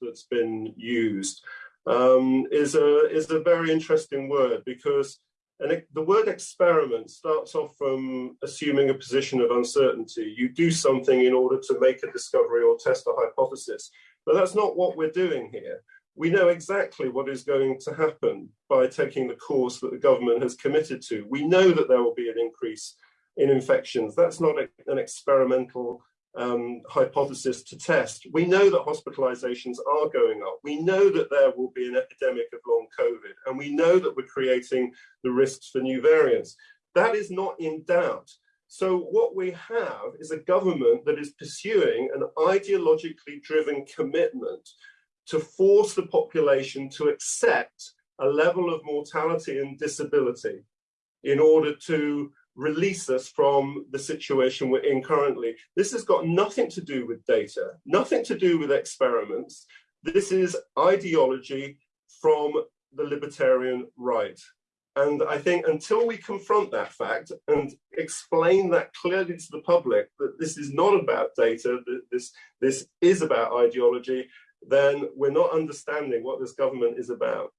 that's been used um, is, a, is a very interesting word because and the word experiment starts off from assuming a position of uncertainty. You do something in order to make a discovery or test a hypothesis. But that's not what we're doing here. We know exactly what is going to happen by taking the course that the government has committed to. We know that there will be an increase in infections. That's not a, an experimental um, hypothesis to test. We know that hospitalizations are going up. We know that there will be an epidemic of long COVID, and we know that we're creating the risks for new variants. That is not in doubt. So what we have is a government that is pursuing an ideologically driven commitment to force the population to accept a level of mortality and disability in order to release us from the situation we're in currently. This has got nothing to do with data, nothing to do with experiments. This is ideology from the libertarian right. And I think until we confront that fact and explain that clearly to the public that this is not about data, that this, this is about ideology, then we're not understanding what this government is about.